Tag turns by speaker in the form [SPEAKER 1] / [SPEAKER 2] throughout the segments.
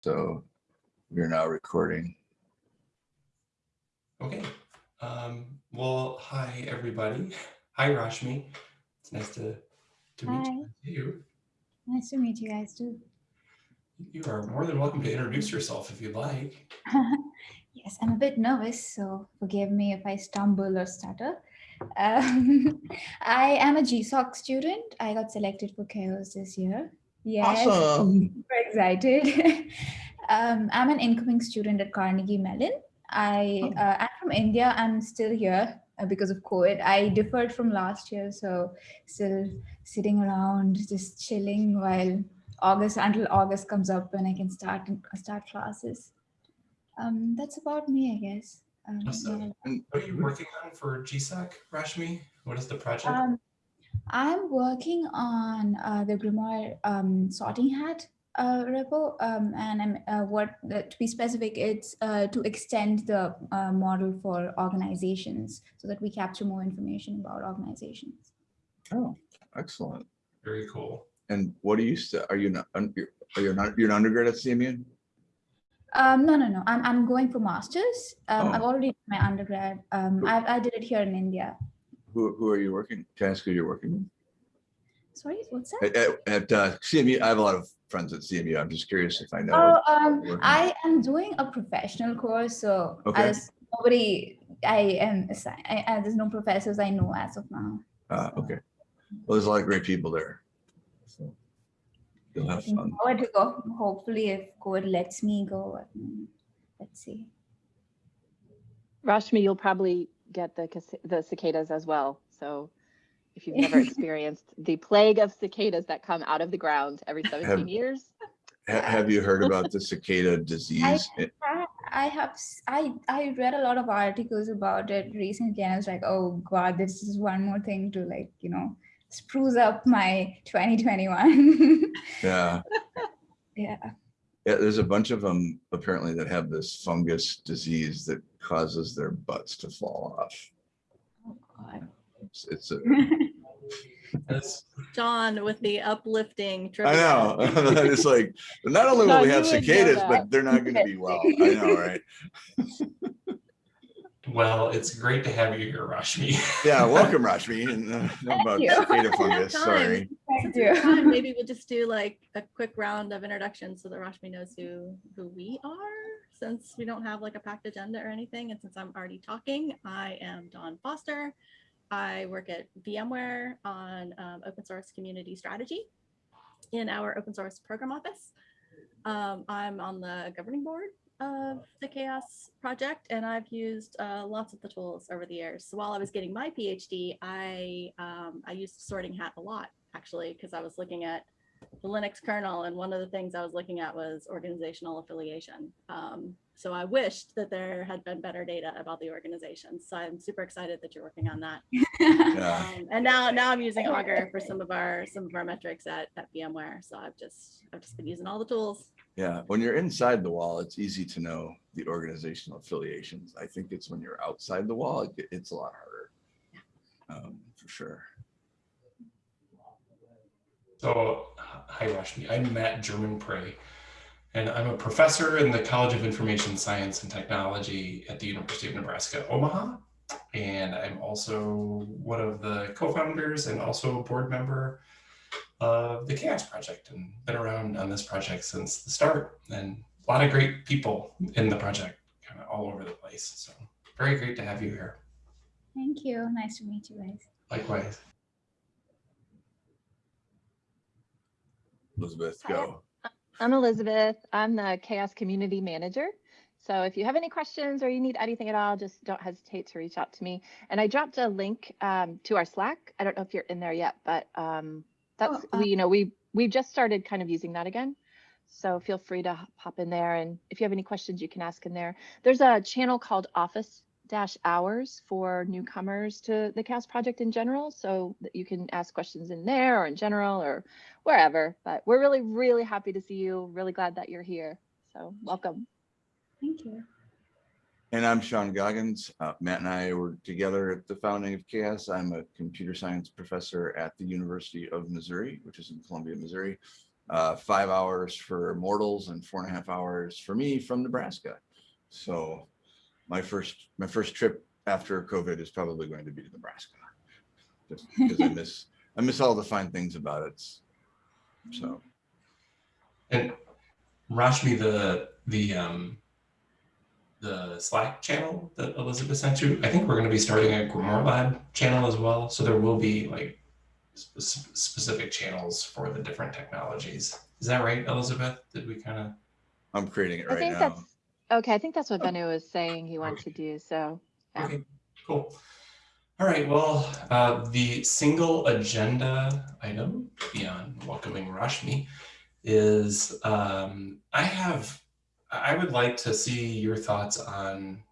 [SPEAKER 1] So we're now recording.
[SPEAKER 2] Okay. Um, well, hi, everybody. Hi, Rashmi. It's nice to, to meet you.
[SPEAKER 3] Nice to meet you guys too.
[SPEAKER 2] You are more than welcome to introduce yourself if you'd like.
[SPEAKER 3] yes, I'm a bit nervous, so forgive me if I stumble or stutter. Um, I am a GSOC student. I got selected for CHAOSS this year. Yes,
[SPEAKER 1] Awesome.
[SPEAKER 3] super excited. um, I'm an incoming student at Carnegie Mellon. I
[SPEAKER 1] Oh.
[SPEAKER 3] uh, I'm from India. I'm still here uh, because of COVID. I deferred from last year, so still sitting around just chilling while August until August comes up when I can start start classes. Um, that's about me, I guess. Um,
[SPEAKER 2] Awesome.
[SPEAKER 3] yeah.
[SPEAKER 2] What are you working on for GSOC, Rashmi? What is the project?
[SPEAKER 3] Um, I'm working on uh, the Grimoire um, sorting hat uh, repo, um, and I'm uh, what uh, to be specific, it's uh, to extend the uh, model for organizations so that we capture more information about organizations.
[SPEAKER 1] Oh, excellent.
[SPEAKER 2] Very cool.
[SPEAKER 1] And what are you, stu- are you not, you're- you not, you're an undergrad at CMU?
[SPEAKER 3] Um, no, no, no. I'm I'm going for masters. Um,
[SPEAKER 1] Oh.
[SPEAKER 3] I've already done my undergrad. Um, I I did it here in India.
[SPEAKER 1] Who, who are you working? Can I ask who you're working with?
[SPEAKER 3] Sorry, what's that?
[SPEAKER 1] At, at- at uh, CMU, I have a lot of friends at CMU. I'm just curious if I know.
[SPEAKER 3] Oh, um. I am doing a professional course, so
[SPEAKER 1] Okay.
[SPEAKER 3] as nobody, I am, assi- I, I, there's no professors I know as of now.
[SPEAKER 1] Uh, okay. Well, there's a lot of great people there. So You'll have
[SPEAKER 3] Looking
[SPEAKER 1] fun.
[SPEAKER 3] forward to go. Hopefully, if COVID lets me go, let's see.
[SPEAKER 4] Rashmi, you'll probably get the the cicadas as well. So if you've never experienced the plague of cicadas that come out of the ground every 17 years,
[SPEAKER 1] Ha- Have you heard about the cicada disease? It-
[SPEAKER 3] I, I have, s- I, I read a lot of articles about it recently, and I was like, oh God, this is one more thing to like, you know, spruce up my 2021.
[SPEAKER 1] Yeah,
[SPEAKER 3] yeah.
[SPEAKER 1] Yeah, there's a bunch of them apparently that have this fungus disease that causes their butts to fall off.
[SPEAKER 3] Oh God.
[SPEAKER 1] It's, it's a,
[SPEAKER 2] That's,
[SPEAKER 5] John with the uplifting.
[SPEAKER 1] I
[SPEAKER 5] trivia.
[SPEAKER 1] know, it's like, not only will
[SPEAKER 4] No,
[SPEAKER 1] we have cicadas, but they're not gonna be well. I know, right?
[SPEAKER 2] well, it's great to have you here, Rashmi.
[SPEAKER 1] Yeah, welcome, Rashmi. And, uh, know about
[SPEAKER 3] you.
[SPEAKER 1] cicada fungus, sorry.
[SPEAKER 3] You.
[SPEAKER 5] time, Maybe we'll just do like a quick round of introductions so that Rashmi knows who, who we are. Since we don't have like a packed agenda or anything, and since I'm already talking, I am Dawn Foster. I work at VMware on um, open source community strategy in our open source program office. Um, I'm on the governing board of the CHAOSS project, and I've used uh, lots of the tools over the years. So while I was getting my PhD, I um, I used SortingHat a lot actually because I was looking at the Linux kernel, and one of the things I was looking at was organizational affiliation. Um, so I wished that there had been better data about the organization. So I'm super excited that you're working on that.
[SPEAKER 1] Yeah,
[SPEAKER 5] Um, and now now I'm using Augur for some of our some of our metrics at, at VMware. So I've just I've just been using all the tools.
[SPEAKER 1] yeah. When you're inside the wall, it's easy to know the organizational affiliations. I think it's when you're outside the wall, it it's a lot harder. Um, for sure.
[SPEAKER 2] So, hi Rashmi, I'm Matt Germonprez, and I'm a professor in the College of Information Science and Technology at the University of Nebraska, Omaha. And I'm also one of the co-founders and also a board member of the CHAOSS Project and been around on this project since the start and a lot of great people in the project kind of all over the place. So very great to have you here.
[SPEAKER 3] Thank you. Nice to meet you guys.
[SPEAKER 2] Likewise.
[SPEAKER 1] Elizabeth,
[SPEAKER 4] Hi.
[SPEAKER 1] go.
[SPEAKER 4] I'm Elizabeth. I'm the CHAOSS Community Manager. So if you have any questions or you need anything at all, just don't hesitate to reach out to me. And I dropped a link um, to our Slack. I don't know if you're in there yet, but um, that's
[SPEAKER 3] uh,
[SPEAKER 4] we, you know, we we've just started kind of using that again. So feel free to hop in there, and if you have any questions, you can ask in there. There's a channel called Office Dash Hours for newcomers to the CHAOSS Project in general, so that you can ask questions in there or in general or wherever. But we're really, really happy to see you. Really glad that you're here. So welcome.
[SPEAKER 3] Thank you.
[SPEAKER 1] And I'm Sean Goggins. Uh, Matt and I were together at the founding of CHAOSS. I'm a computer science professor at the University of Missouri, which is in Columbia, Missouri. uh, five hours for mortals and four and a half hours for me from Nebraska. So my first, my first trip after COVID is probably going to be to Nebraska. Just because I miss, I miss all the fine things about it. So,
[SPEAKER 2] And Rashmi, the the um the Slack channel that Elizabeth sent you, I think we're going to be starting a GrimoireLab channel as well. So there will be like spe- specific channels for the different technologies. Is that right, Elizabeth? Did we kind of?
[SPEAKER 1] I'm creating it
[SPEAKER 4] I
[SPEAKER 1] right
[SPEAKER 4] think
[SPEAKER 1] now.
[SPEAKER 4] Okay, I think that's what Bennu was saying he wanted to do, so. Yeah.
[SPEAKER 2] Okay, cool. All right, well, uh, the single agenda item beyond welcoming Rashmi is um, I have, I would like to see your thoughts on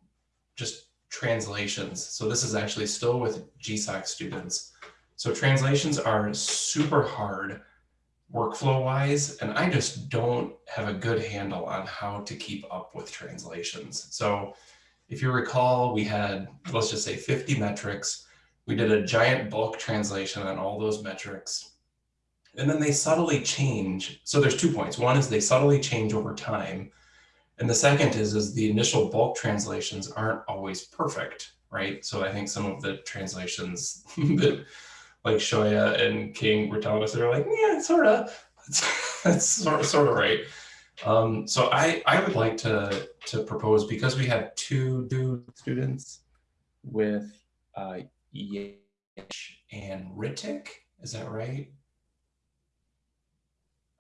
[SPEAKER 2] just translations. So this is actually still with GSOC students. So translations are super hard workflow wise, and I just don't have a good handle on how to keep up with translations. So if you recall, we had, let's just say 50 metrics. We did a giant bulk translation on all those metrics. And then they subtly change. So there's two points. One is they subtly change over time. And the second is, is the initial bulk translations aren't always perfect, right? So I think some of the translations that like Shoya and King were telling us, they're like, yeah, sort of, that's, that's sort of, sort of right. Um, so I, I would like to, to propose, because we have two new students with uh, Yash and Ritik, is that right?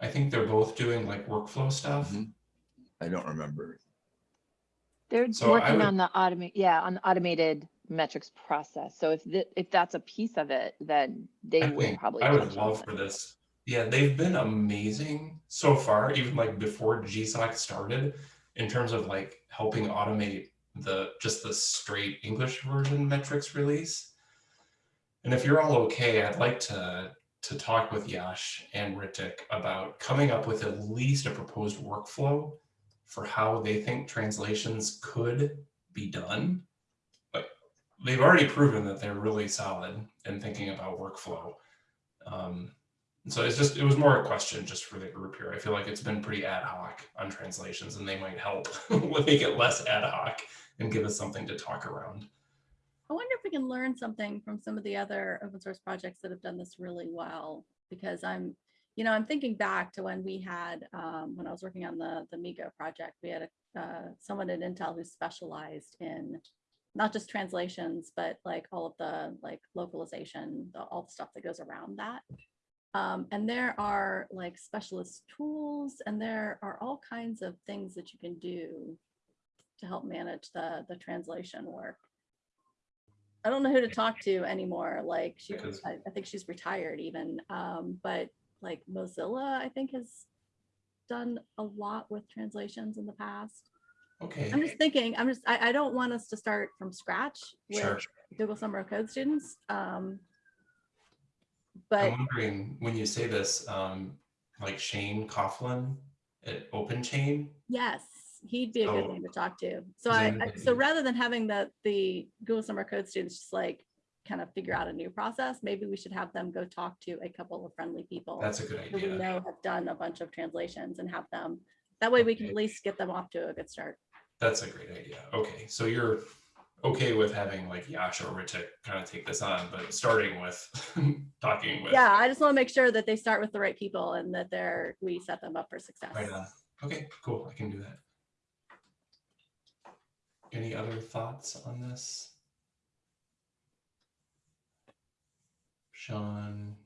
[SPEAKER 2] I think they're both doing like workflow stuff.
[SPEAKER 1] Mhm. I don't remember.
[SPEAKER 4] They're
[SPEAKER 2] So
[SPEAKER 4] working
[SPEAKER 2] would-
[SPEAKER 4] on the automate, yeah, on automated metrics process. So if th- if that's a piece of it, then they
[SPEAKER 2] I
[SPEAKER 4] will probably.
[SPEAKER 2] I would love for this. Yeah, they've been amazing so far, even like before GSOC started, in terms of like helping automate the just the straight English version metrics release. And if you're all okay, I'd like to to talk with Yash and Ritik about coming up with at least a proposed workflow for how they think translations could be done. They've already proven that they're really solid in thinking about workflow. Um, so it's just it was more a question just for the group here. I feel like it's been pretty ad hoc on translations, and they might help make it less ad hoc and give us something to talk around.
[SPEAKER 5] I wonder if we can learn something from some of the other open source projects that have done this really well, because I'm, you know, I'm thinking back to when we had, um, when I was working on the, the MeeGo project, we had a, uh, someone at Intel who specialized in not just translations, but like all of the like localization, the, all the stuff that goes around that. Um, and there are like specialist tools and there are all kinds of things that you can do to help manage the, the translation work. I don't know who to talk to anymore. Like she, I, I think she's retired even. Um, but like Mozilla, I think has done a lot with translations in the past.
[SPEAKER 2] Okay,
[SPEAKER 5] I'm just thinking, I'm just, I, I don't want us to start from scratch
[SPEAKER 2] sure.
[SPEAKER 5] with Google Summer of Code students. Um, but I'm
[SPEAKER 2] wondering when you say this, um, like Shane Coughlin at OpenChain.
[SPEAKER 5] yes, he'd be a good
[SPEAKER 2] So-
[SPEAKER 5] name to talk to. So I, I- so rather than having the, the Google Summer of Code students just like kind of figure out a new process, maybe we should have them go talk to a couple of friendly people.
[SPEAKER 2] That's a good
[SPEAKER 5] who we know have done a bunch of translations and have them, that way we can at least get them off to a good start.
[SPEAKER 2] That's a great idea. Okay, so you're okay with having like Yash or Ritik kind of take this on, but starting with talking with.
[SPEAKER 5] Yeah, I just want to make sure that they start with the right people and that they're, we set them up for success.
[SPEAKER 2] Right on. Okay, cool. I can do that. Any other thoughts on this? Sean,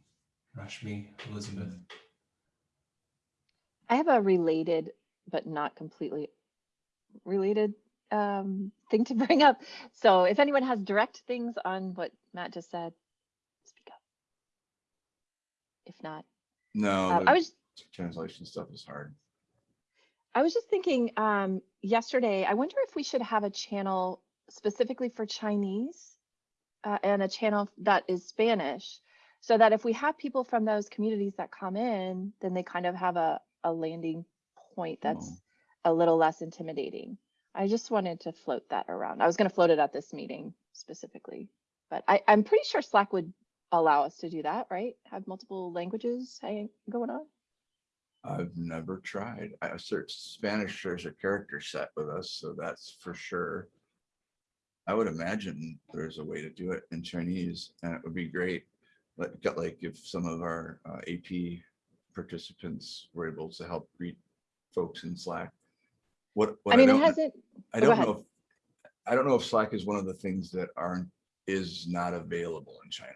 [SPEAKER 2] Rashmi, Elizabeth.
[SPEAKER 4] I have a related, but not completely related um, thing to bring up. So if anyone has direct things on what Matt just said, speak up. If not,
[SPEAKER 1] No,
[SPEAKER 4] uh, I was
[SPEAKER 1] translation stuff is hard.
[SPEAKER 4] I was just thinking um, yesterday, I wonder if we should have a channel specifically for Chinese uh, and a channel that is Spanish so that if we have people from those communities that come in, then they kind of have a, a landing point that's a little less intimidating. I just wanted to float that around. I was going to float it at this meeting specifically, but I, I'm pretty sure Slack would allow us to do that, right? Have multiple languages going on.
[SPEAKER 1] I've never tried. I searched Spanish, there's a character set with us, so that's for sure. I would imagine there's a way to do it in Chinese and it would be great. Like, like if some of our uh, AP participants were able to help greet folks in Slack. What, what
[SPEAKER 4] I mean, it
[SPEAKER 1] don't kn-
[SPEAKER 4] hasn't,
[SPEAKER 1] I don't know. if I don't know if Slack is one of the things that aren't, is not available in China.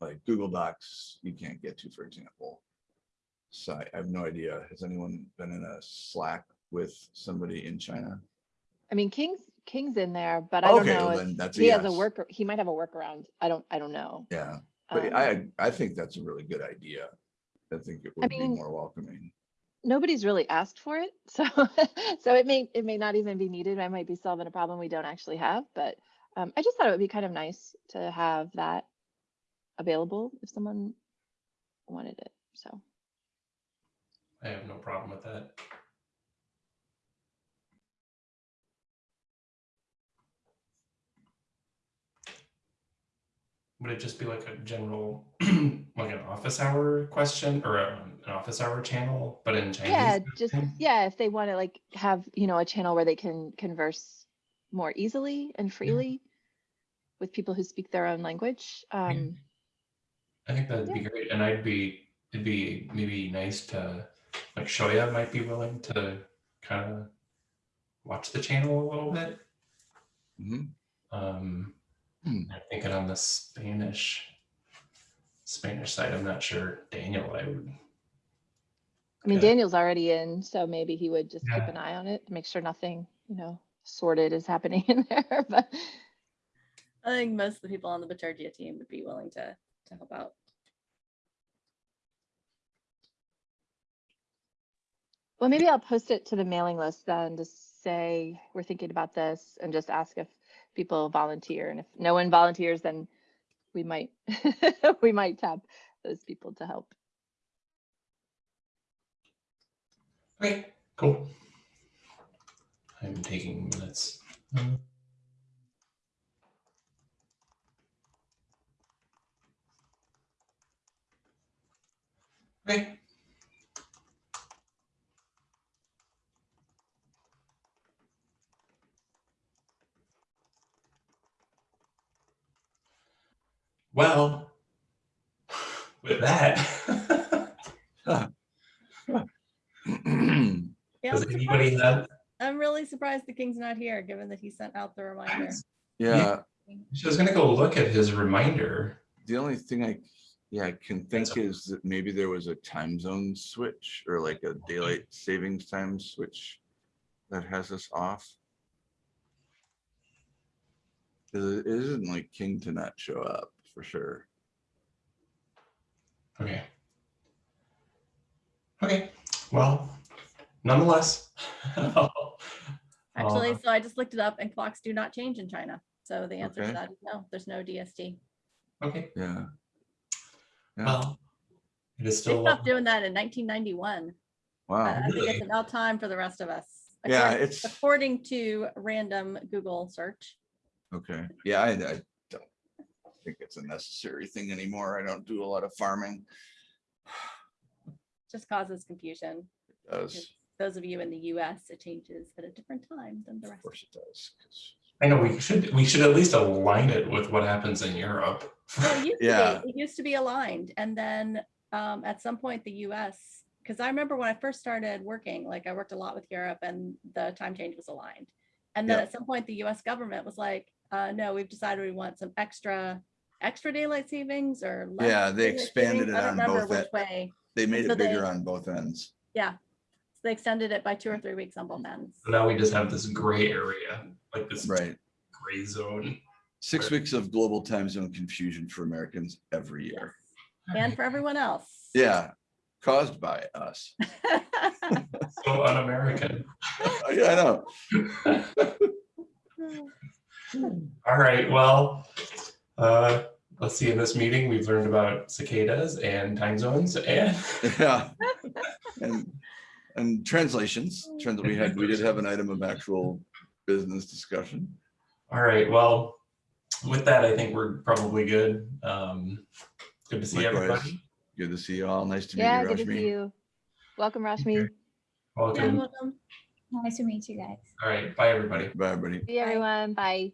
[SPEAKER 1] Like Google Docs, you can't get to, for example. So I I have no idea. Has anyone been in a Slack with somebody in China?
[SPEAKER 4] I mean, King's, King's in there, but I don't know
[SPEAKER 1] well
[SPEAKER 4] if
[SPEAKER 1] then that's
[SPEAKER 4] he has a work, he might have a workaround. I don't, I don't know.
[SPEAKER 1] Yeah, but
[SPEAKER 4] Um,
[SPEAKER 1] I, I think that's a really good idea. I think it would be
[SPEAKER 4] mean-
[SPEAKER 1] more welcoming.
[SPEAKER 4] Nobody's really asked for it. So, so it may, it may not even be needed. I might be solving a problem we don't actually have, but um, I just thought it would be kind of nice to have that available if someone wanted it. So,
[SPEAKER 2] I have no problem with that. Would it just be like a general, like an office hour question or um, an office hour channel, but in Chinese?
[SPEAKER 4] yeah, just, yeah, if they want to like have, you know, a channel where they can converse more easily and freely with people who speak their own language. Um,
[SPEAKER 2] I think that'd be great, and I'd be, it'd be maybe nice to, like Shoya might be willing to kind of watch the channel a little bit. Um,
[SPEAKER 1] Hmm.
[SPEAKER 2] I'm thinking on the Spanish, Spanish side, I'm not sure, Daniel, I would,
[SPEAKER 4] I mean,
[SPEAKER 2] Okay.
[SPEAKER 4] Daniel's already in, so maybe he would just keep an eye on it, make sure nothing, you know, sorted is happening in there, but
[SPEAKER 5] I think most of the people on the Bitergia team would be willing to, to help out.
[SPEAKER 4] Well, maybe I'll post it to the mailing list then to say, we're thinking about this and just ask if people volunteer. And if no one volunteers, then we might, we might tap those people to help.
[SPEAKER 2] Okay, cool. I'm taking minutes. Um, Okay. Well, with that,
[SPEAKER 5] Yeah,
[SPEAKER 2] does
[SPEAKER 5] I'm
[SPEAKER 2] anybody
[SPEAKER 5] surprised-
[SPEAKER 2] have?
[SPEAKER 5] I'm really surprised the king's not here, given that he sent out the reminder.
[SPEAKER 1] Yeah,
[SPEAKER 2] She was gonna go look at his reminder.
[SPEAKER 1] the only thing I, yeah, I can think is that maybe there was a time zone switch or like a daylight savings time switch that has us off. 'Cause it isn't like King to not show up for sure.
[SPEAKER 2] Okay. Okay, well, nonetheless.
[SPEAKER 5] Actually,
[SPEAKER 2] Uh,
[SPEAKER 5] so I just looked it up and clocks do not change in China. So the answer
[SPEAKER 1] Okay.
[SPEAKER 5] to that is no, there's no DST.
[SPEAKER 2] Okay,
[SPEAKER 1] Yeah. Yeah,
[SPEAKER 2] well, it is still.
[SPEAKER 5] They
[SPEAKER 2] still,
[SPEAKER 5] stopped doing that in 1991. I
[SPEAKER 1] wow.
[SPEAKER 5] I think it's about time for the rest of us.
[SPEAKER 1] Yeah,
[SPEAKER 5] According-
[SPEAKER 1] it's-
[SPEAKER 5] According to random Google search.
[SPEAKER 1] Okay, yeah, I, I don't think it's a necessary thing anymore. I don't do a lot of farming.
[SPEAKER 5] just causes confusion.
[SPEAKER 1] It Does,
[SPEAKER 5] Those of you in the US, it changes at a different time than the rest.
[SPEAKER 1] of course it does.
[SPEAKER 2] I know, we should, we should at least align it with what happens in Europe.
[SPEAKER 5] Well, it used to be-
[SPEAKER 1] Yeah.
[SPEAKER 5] It used to be aligned and then um, at some point the US, because I remember when I first started working, like I worked a lot with Europe and the time change was aligned. And then
[SPEAKER 1] Yeah.
[SPEAKER 5] at some point, the US government was like, uh, no, we've decided we want some extra, extra daylight savings or. less
[SPEAKER 1] Yeah, they expanded
[SPEAKER 5] savings.
[SPEAKER 1] it
[SPEAKER 5] I
[SPEAKER 1] on
[SPEAKER 5] remember
[SPEAKER 1] both
[SPEAKER 5] which
[SPEAKER 1] ends.
[SPEAKER 5] way.
[SPEAKER 1] They made
[SPEAKER 5] so
[SPEAKER 1] it bigger
[SPEAKER 5] they-
[SPEAKER 1] on both ends.
[SPEAKER 5] Yeah. So they extended it by two or three weeks on both ends.
[SPEAKER 2] So Now we just have this gray area, like this
[SPEAKER 1] Right.
[SPEAKER 2] gray zone.
[SPEAKER 1] Six
[SPEAKER 2] Right.
[SPEAKER 1] weeks of global time zone confusion for Americans every
[SPEAKER 5] Yes.
[SPEAKER 1] year.
[SPEAKER 5] And for everyone else.
[SPEAKER 1] Yeah, caused by us.
[SPEAKER 2] So un-American.
[SPEAKER 1] Yeah, I know.
[SPEAKER 2] All right, well, uh, let's see, in this meeting, we've learned about cicadas and time zones and
[SPEAKER 1] Yeah. And, and translations, trans- we had, we did have an item of actual business discussion.
[SPEAKER 2] All right, well, with that, I think we're probably good. Um, good to see
[SPEAKER 1] Likewise.
[SPEAKER 2] everybody.
[SPEAKER 1] Good to see you all. Nice to meet
[SPEAKER 4] Yeah,
[SPEAKER 1] you,
[SPEAKER 4] good to see you. Welcome, Rashmi.
[SPEAKER 5] Yeah,
[SPEAKER 2] Welcome.
[SPEAKER 5] welcome.
[SPEAKER 3] Nice to meet you guys.
[SPEAKER 2] All right. Bye, everybody.
[SPEAKER 1] Bye, everybody.
[SPEAKER 4] See everyone. Bye.